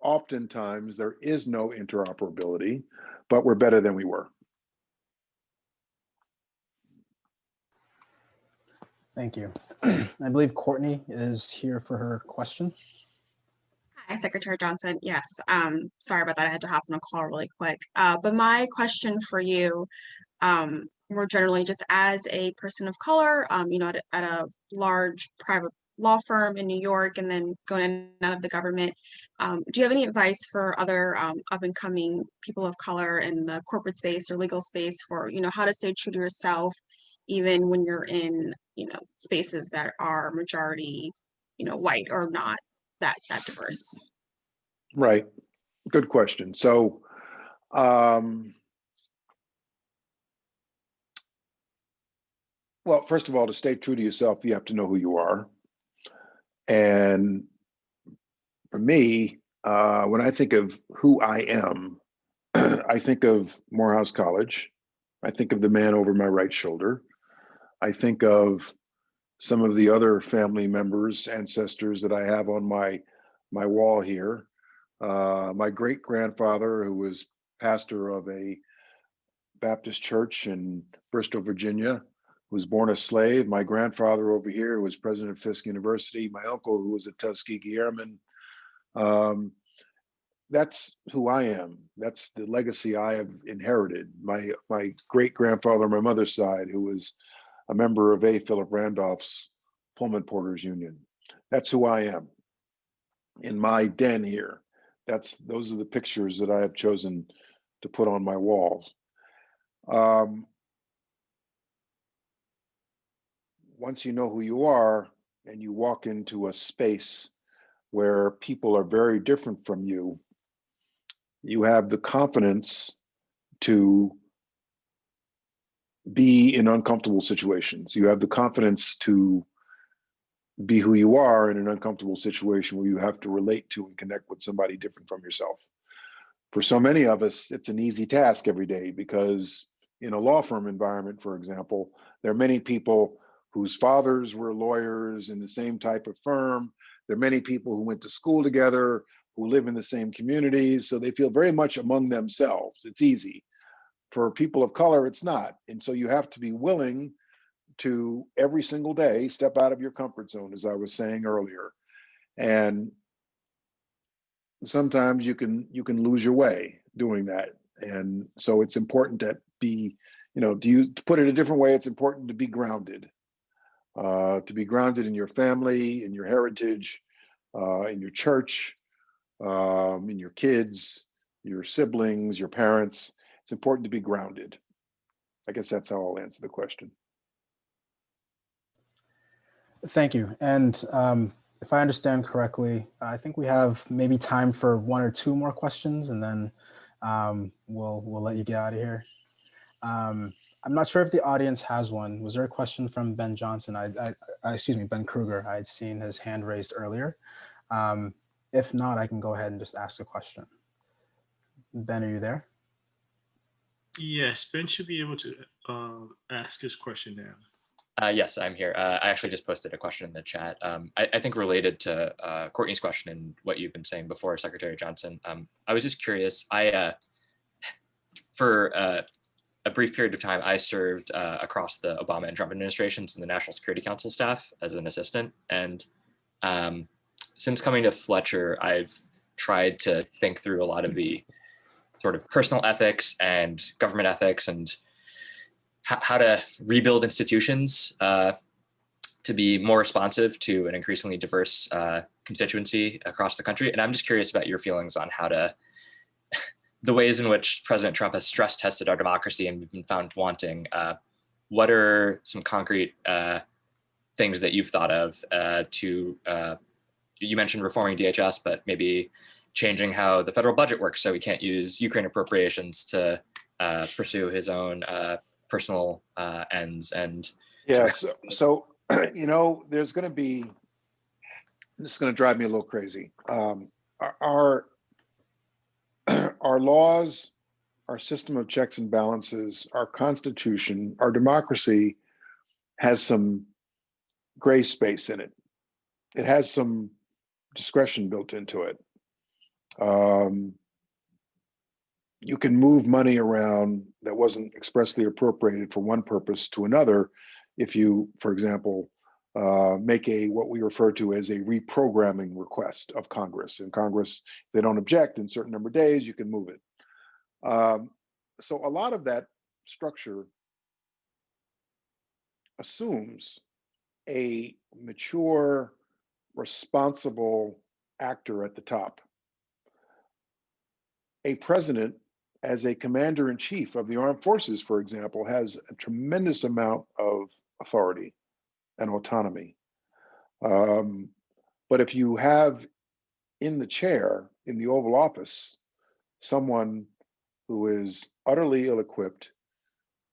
oftentimes there is no interoperability, but we're better than we were. Thank you. I believe Courtney is here for her question. Hi, Secretary Johnson. Yes, um, sorry about that. I had to hop on a call really quick. Uh, but my question for you, um, more generally, just as a person of color, um, you know, at, a- at a large private law firm in New York and then going out of the government, um, do you have any advice for other, um, up and coming people of color in the corporate space or legal space for, you know, how to stay true to yourself, even when you're in, you know, spaces that are majority, you know, white or not that, that diverse? Right. Good question. So, um, well, first of all, to stay true to yourself, you have to know who you are. And for me, uh, when I think of who I am, I think of Morehouse College. I think of the man over my right shoulder. I think of some of the other family members, ancestors that I have on my my wall here. Uh, my great grandfather, who was pastor of a Baptist church in Bristol, Virginia, was born a slave. My grandfather over here was president of Fisk University. My uncle, who was a Tuskegee Airman. Um, that's who I am. That's the legacy I have inherited. My my great grandfather on my mother's side, who was a member of A. Philip Randolph's Pullman Porters Union. That's who I am in my den here. That's those are the pictures that I have chosen to put on my walls. Um, once you know who you are and you walk into a space where people are very different from you, you have the confidence to be in uncomfortable situations. You have the confidence to be who you are in an uncomfortable situation where you have to relate to and connect with somebody different from yourself. For so many of us, it's an easy task every day because in a law firm environment, for example, there are many people whose fathers were lawyers in the same type of firm. There are many people who went to school together, who live in the same communities, so they feel very much among themselves. It's easy. For people of color, it's not. And so you have to be willing to every single day step out of your comfort zone, as I was saying earlier. And sometimes you can you can lose your way doing that. And so it's important to be, you know, do you to put it a different way, it's important to be grounded. Uh, to be grounded in your family, in your heritage, uh, in your church, um, in your kids, your siblings, your parents. It's important to be grounded. I guess that's how I'll answer the question. Thank you. And um, if I understand correctly, I think we have maybe time for one or two more questions, and then um, we'll we'll let you get out of here. Um, I'm not sure if the audience has one. Was there a question from Ben Johnson? I, I, I excuse me, Ben Kruger. I had seen his hand raised earlier. Um, if not, I can go ahead and just ask a question. Ben, are you there? Yes, Ben should be able to uh, ask his question now. Uh, yes, I'm here. Uh, I actually just posted a question in the chat. Um, I, I think related to uh, Courtney's question and what you've been saying before, Secretary Johnson. Um, I was just curious. I, uh, for uh, a brief period of time, I served uh, across the Obama and Trump administrations in the National Security Council staff as an assistant. And um, since coming to Fletcher, I've tried to think through a lot of the sort of personal ethics and government ethics and how to rebuild institutions uh, to be more responsive to an increasingly diverse uh, constituency across the country. And I'm just curious about your feelings on how to, the ways in which President Trump has stress tested our democracy and been found wanting. Uh, what are some concrete uh, things that you've thought of uh, to, uh, you mentioned reforming DHS, but maybe changing how the federal budget works so he can't use Ukraine appropriations to pursue his own personal uh, ends and Yeah, so, so you know, there's going to be, this is going to drive me a little crazy. Um, our, our, our laws, our system of checks and balances, our constitution, our democracy has some gray space in it. It has some discretion built into it. Um, you can move money around that wasn't expressly appropriated for one purpose to another if you, for example, uh, make a what we refer to as a reprogramming request of Congress. And Congress, they don't object in certain number of days, you can move it. Um, so a lot of that structure assumes a mature, responsible actor at the top. A president as a commander in chief of the armed forces, for example, has a tremendous amount of authority and autonomy. Um, but if you have in the chair in the Oval Office someone who is utterly ill equipped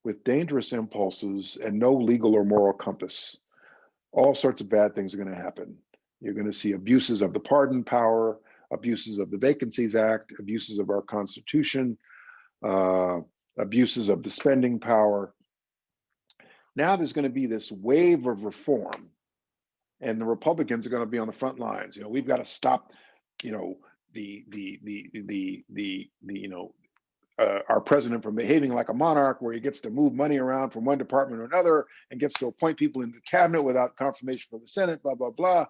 with dangerous impulses and no legal or moral compass, all sorts of bad things are going to happen. You're going to see abuses of the pardon power, abuses of the Vacancies Act, abuses of our Constitution, uh, abuses of the spending power. Now there's going to be this wave of reform, and the Republicans are going to be on the front lines. You know, we've got to stop, you know, the the the the the the you know uh, our president from behaving like a monarch, where he gets to move money around from one department or another and gets to appoint people in the cabinet without confirmation from the Senate, blah, blah, blah.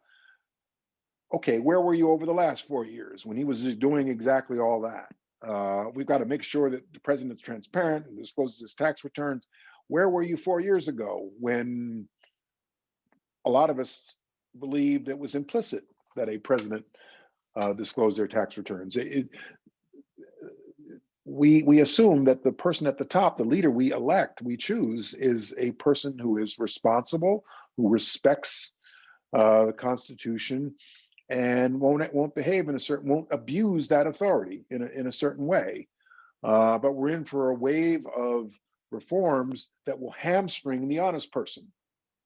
Okay, where were you over the last four years when he was doing exactly all that? Uh, we've got to make sure that the president's transparent and discloses his tax returns. Where were you four years ago when a lot of us believed it was implicit that a president uh, their tax returns? It, it, we we assume that the person at the top, the leader we elect, we choose, is a person who is responsible, who respects uh, the Constitution, and won't won't behave in a certain won't abuse that authority in a, in a certain way uh, but we're in for a wave of reforms that will hamstring the honest person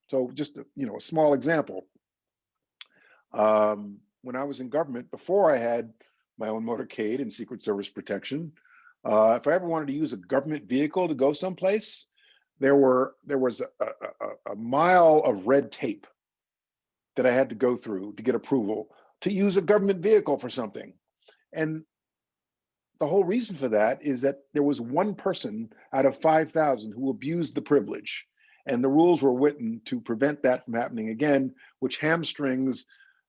so just you know a small example um, when i was in government before i had my own motorcade and secret service protection uh, if i ever wanted to use a government vehicle to go someplace there were there was a, a, a mile of red tape that I had to go through to get approval to use a government vehicle for something. And the whole reason for that is that there was one person out of 5,000 who abused the privilege. And the rules were written to prevent that from happening again, which hamstrings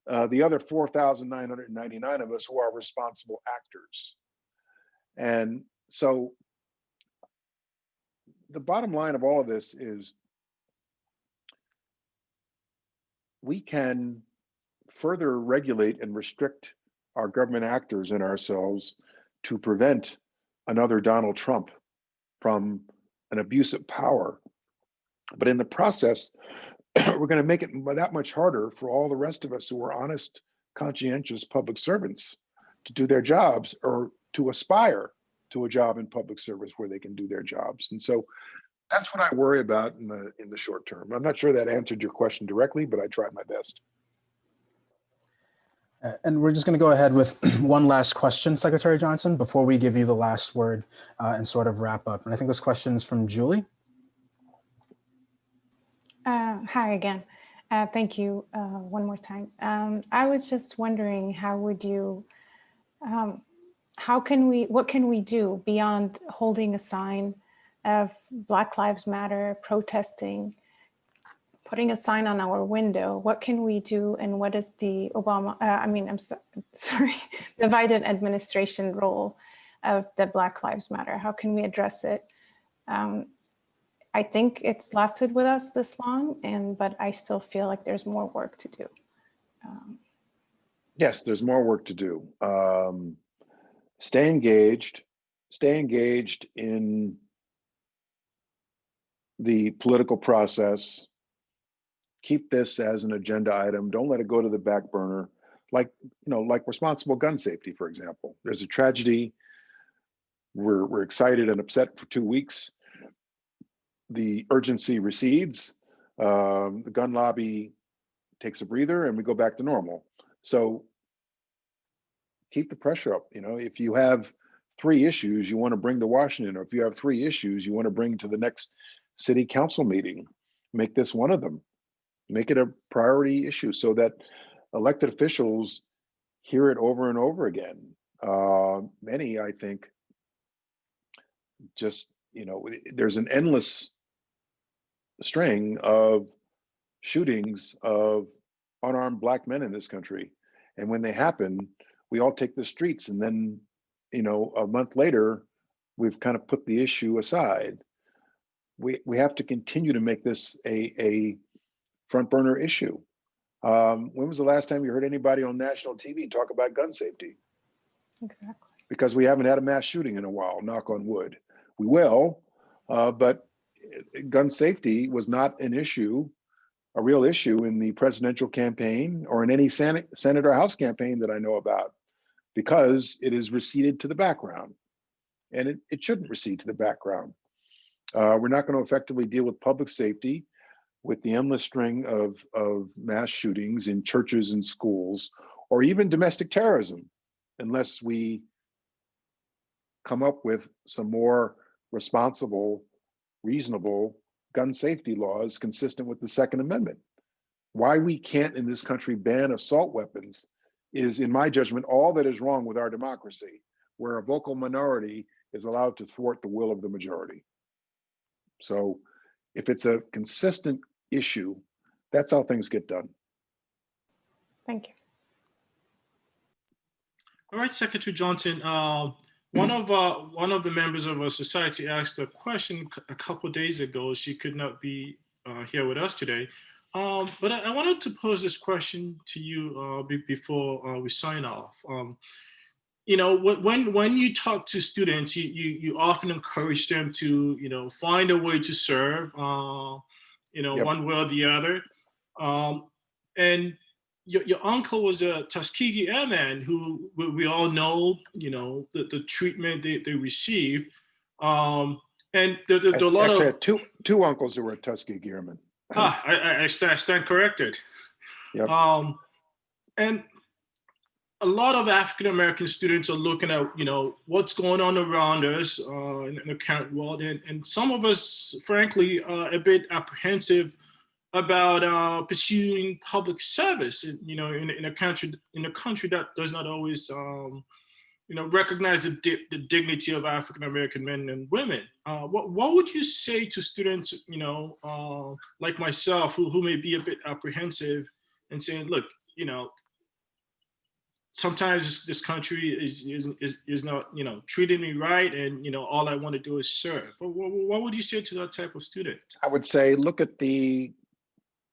uh, the other 4,999 of us who are responsible actors. And so the bottom line of all of this is we can further regulate and restrict our government actors and ourselves to prevent another Donald Trump from an abuse of power. But in the process, we're going to make it that much harder for all the rest of us who are honest, conscientious public servants to do their jobs or to aspire to a job in public service where they can do their jobs. And so that's what I worry about in the in the short term. I'm not sure that answered your question directly, but I tried my best. Uh, And we're just going to go ahead with one last question, Secretary Johnson, before we give you the last word uh, and sort of wrap up. And I think this question is from Julie. Uh, Hi again. Uh, Thank you uh, one more time. Um, I was just wondering, how would you, um, how can we, what can we do beyond holding a sign of Black Lives Matter, protesting, putting a sign on our window? What can we do and what is the Obama, uh, I mean, I'm so- sorry, the Biden administration role of the Black Lives Matter? How can we address it? Um, I think it's lasted with us this long, and but I still feel like there's more work to do. Um, Yes, there's more work to do. Um, stay engaged, stay engaged in the political process. Keep this as an agenda item. Don't let it go to the back burner. Like, you know, like responsible gun safety, for example. There's a tragedy. We're, we're excited and upset for two weeks. The urgency recedes. Um, the gun lobby takes a breather and we go back to normal. So keep the pressure up. You know, if you have three issues you want to bring to Washington, or if you have three issues you want to bring to the next city council meeting, make this one of them. Make it a priority issue so that elected officials hear it over and over again. Uh, many, I think, just, you know, there's an endless string of shootings of unarmed black men in this country. And when they happen, we all take the streets and then, you know, a month later, we've kind of put the issue aside. We, we have to continue to make this a, a front burner issue. Um, when was the last time you heard anybody on national TV talk about gun safety? Exactly. Because we haven't had a mass shooting in a while, knock on wood. We will, uh, but uh, gun safety was not an issue a real issue in the presidential campaign or in any Senate, Senate or House campaign that I know about because it is receded to the background. And it, it shouldn't recede to the background. Uh, we're not going to effectively deal with public safety with the endless string of, of mass shootings in churches and schools, or even domestic terrorism, unless we come up with some more responsible, reasonable gun safety laws consistent with the Second Amendment. Why we can't in this country ban assault weapons is, in my judgment, all that is wrong with our democracy, where a vocal minority is allowed to thwart the will of the majority. So if it's a consistent issue, that's how things get done. Thank you. All right, Secretary Johnson. Uh, one of uh, one of the members of our society asked a question a couple days ago. She could not be uh, here with us today, um, but I, I wanted to pose this question to you uh, be- before uh, we sign off. Um, you know, when when you talk to students, you, you you often encourage them to you know find a way to serve, uh, you know, Yep. one way or the other, um, and your, your uncle was a Tuskegee Airman who we, we all know, you know, the, the treatment they, they received. Um, and there are a lot Actually, I of, had two, two uncles who were Tuskegee Airmen. ah, I, I, I stand, I stand corrected. Yep. Um, and a lot of African-American students are looking at, you know, what's going on around us uh, in, in the current world. And, and some of us, frankly, are a bit apprehensive about uh, pursuing public service, in- you know, in, in a country in a country that does not always, um, you know, recognize the, di- the dignity of African American men and women. Uh, what what would you say to students, you know, uh, like myself, who who may be a bit apprehensive and saying, look, you know, sometimes this, country is, is is is not you know treating me right, and you know all I want to do is serve. But what, what would you say to that type of student? I would say, look at the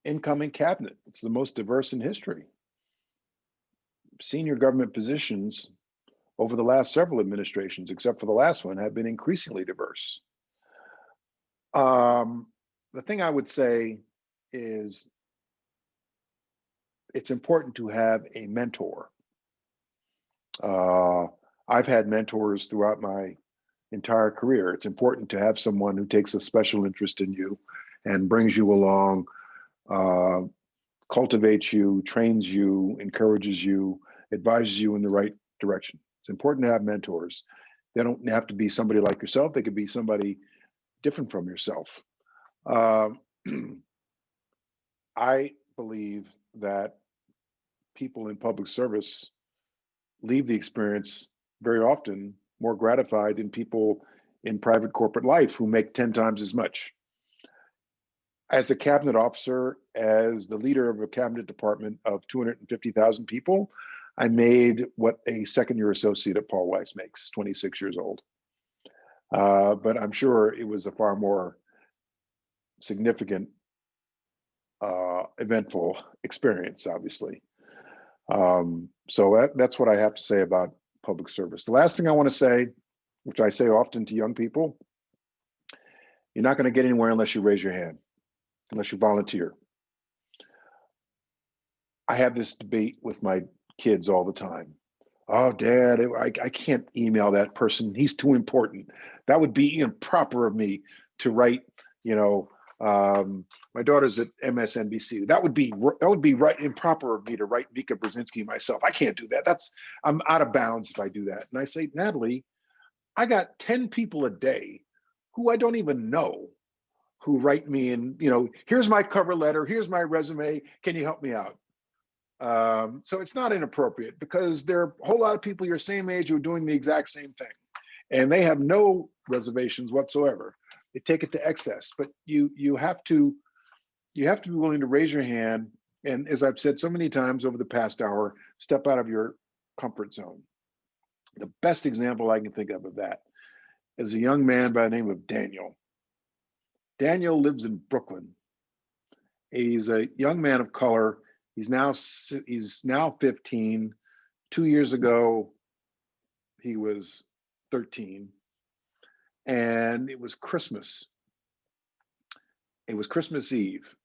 incoming cabinet. It's the most diverse in history. Senior government positions over the last several administrations, except for the last one, have been increasingly diverse. Um, the thing I would say is it's important to have a mentor. Uh, I've had mentors throughout my entire career. It's important to have someone who takes a special interest in you and brings you along, uh, cultivates you, trains you, encourages you, advises you in the right direction. It's important to have mentors. They don't have to be somebody like yourself. They could be somebody different from yourself. Uh, I believe that people in public service leave the experience very often more gratified than people in private corporate life who make 10 times as much. As a cabinet officer, as the leader of a cabinet department of 250,000 people, I made what a second year associate at Paul Weiss makes, 26 years old. Uh, but I'm sure it was a far more significant, uh, eventful experience, obviously. Um, so that, that's what I have to say about public service. The last thing I want to say, which I say often to young people, you're not going to get anywhere unless you raise your hand, unless you volunteer. I have this debate with my kids all the time. Oh, dad, I, I can't email that person. He's too important. That would be improper of me to write, you know, um, my daughter's at MSNBC. That would be that would be right improper of me to write Mika Brzezinski myself. I can't do that. That's I'm out of bounds if I do that. And I say, Natalie, I got 10 people a day who I don't even know who write me and you know, here's my cover letter, here's my resume. Can you help me out? Um, so it's not inappropriate because there are a whole lot of people your same age who are doing the exact same thing and they have no reservations whatsoever they take it to excess. But you you have to you have to be willing to raise your hand and as i've said so many times over the past hour step out of your comfort zone. The best example i can think of of that is a young man by the name of daniel. Daniel lives in brooklyn. He's a young man of color. He's now he's now 15 two years ago he was 13 and it was Christmas. It was Christmas Eve.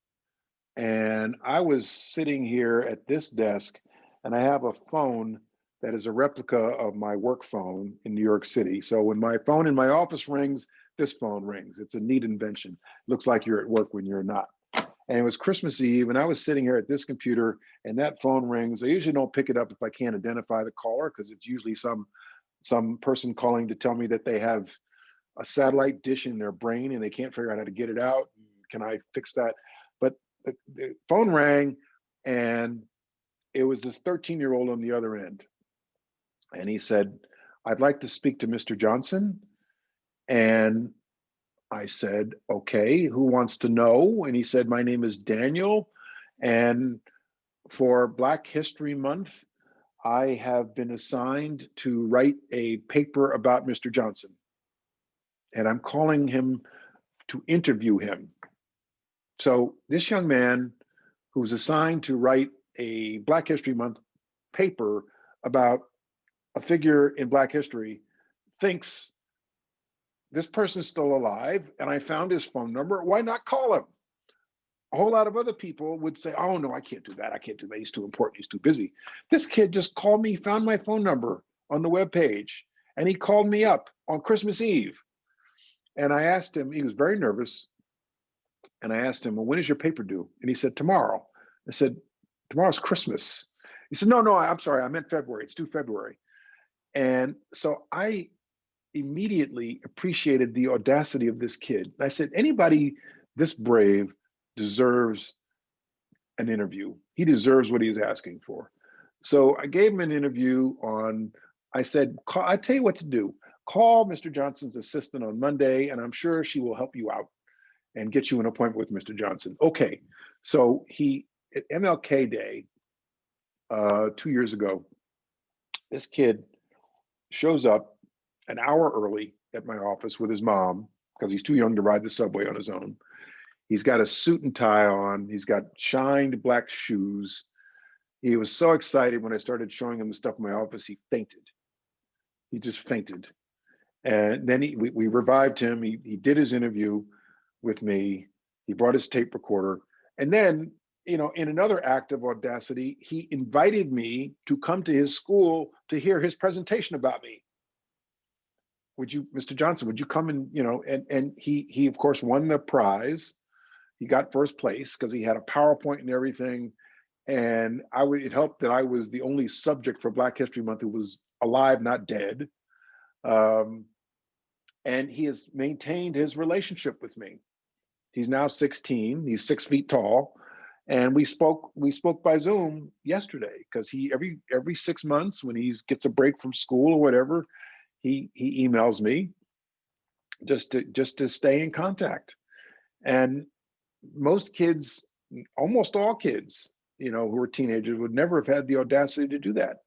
And I was sitting here at this desk, and I have a phone that is a replica of my work phone in New York City. So when my phone in my office rings, this phone rings. It's a neat invention. Looks like you're at work when you're not. And it was Christmas Eve, and I was sitting here at this computer, and that phone rings. I usually don't pick it up if I can't identify the caller because it's usually some some person calling to tell me that they have a satellite dish in their brain and they can't figure out how to get it out. Can I fix that? But the, the phone rang and it was this 13 year old on the other end. And he said, I'd like to speak to Mr. Johnson. And I said, okay, who wants to know? And he said, my name is Daniel. And for Black History Month, I have been assigned to write a paper about Mr. Johnson and I'm calling him to interview him. So this young man who was assigned to write a Black History Month paper about a figure in Black history thinks this person's still alive and I found his phone number. Why not call him? A whole lot of other people would say, oh no, I can't do that. I can't do that. He's too important. He's too busy. This kid just called me, found my phone number on the web page, and he called me up on Christmas Eve and I asked him, he was very nervous. And I asked him, well, when is your paper due? And he said, tomorrow. I said, tomorrow's Christmas. He said, no, no, I'm sorry. I meant February. It's due February. And so I immediately appreciated the audacity of this kid. I said, anybody this brave deserves an interview. He deserves what he's asking for. So I gave him an interview on, I said, I tell you what to do call Mr. Johnson's assistant on Monday, and I'm sure she will help you out and get you an appointment with Mr. Johnson. Okay, so he, at MLK Day, uh, two years ago, This kid shows up an hour early at my office with his mom because he's too young to ride the subway on his own. He's got a suit and tie on. He's got shined black shoes. He was so excited when I started showing him the stuff in my office, he fainted. He just fainted. And then he, we, we revived him. He, he did his interview with me. He brought his tape recorder. And then, you know, in another act of audacity, he invited me to come to his school to hear his presentation about me. Would you, Mr. Johnson, would you come and, you know, and, and he, he of course won the prize. He got first place because he had a PowerPoint and everything. And I would, it helped that I was the only subject for Black History Month who was alive, not dead. Um, and he has maintained his relationship with me. He's now 16, he's six feet tall. And we spoke, we spoke by Zoom yesterday because he every every six months when he gets a break from school or whatever, he he emails me just to just to stay in contact. And most kids, almost all kids, you know, who are teenagers would never have had the audacity to do that.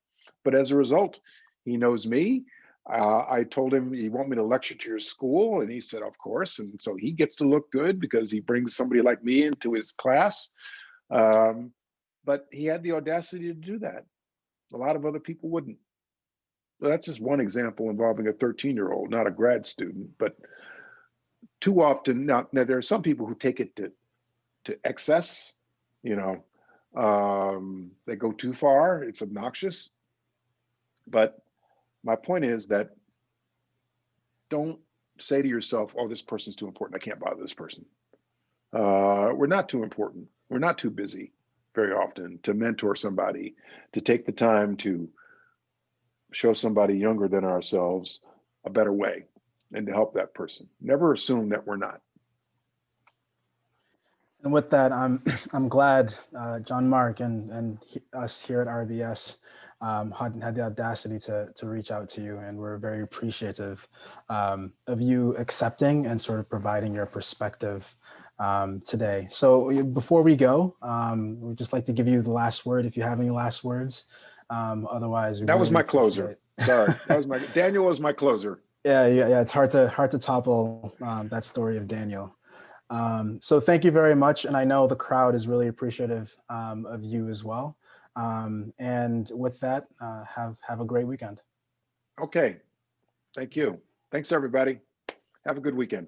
But as a result, he knows me. Uh, I told him, you want me to lecture to your school? And he said, of course. And so he gets to look good because he brings somebody like me into his class. Um, but he had the audacity to do that. A lot of other people wouldn't. So that's just one example involving a 13 year old, not a grad student, but too often now, now there are some people who take it to, to excess, you know, um, they go too far, it's obnoxious. But my point is that don't say to yourself, oh, this person's too important. I can't bother this person. Uh, we're not too important. We're not too busy very often to mentor somebody, to take the time to show somebody younger than ourselves a better way and to help that person. Never assume that we're not. And with that, I'm I'm glad uh, John Mark and and he- us here at RBS um, had, had the audacity to to reach out to you, and we're very appreciative um, of you accepting and sort of providing your perspective um, today. So before we go, um, we'd just like to give you the last word if you have any last words. Um, otherwise, That was my closer. Sorry, that was my, Daniel was my closer. yeah, yeah, yeah. It's hard to hard to topple um, that story of Daniel. Um, so thank you very much, and I know the crowd is really appreciative um, of you as well. Um, and with that, uh, have have a great weekend. Okay, thank you. Thanks, everybody. Have a good weekend.